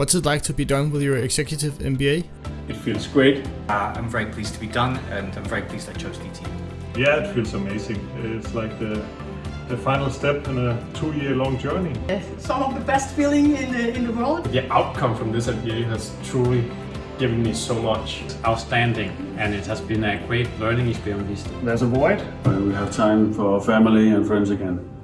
What's it like to be done with your executive MBA? It feels great. Uh, I'm very pleased to be done and I'm very pleased I chose DT. Yeah, it feels amazing. It's like the the final step in a two-year long journey. Some of the best feeling in the, in the world. The outcome from this MBA has truly given me so much. It's outstanding and it has been a great learning experience. There's a void. We have time for family and friends again.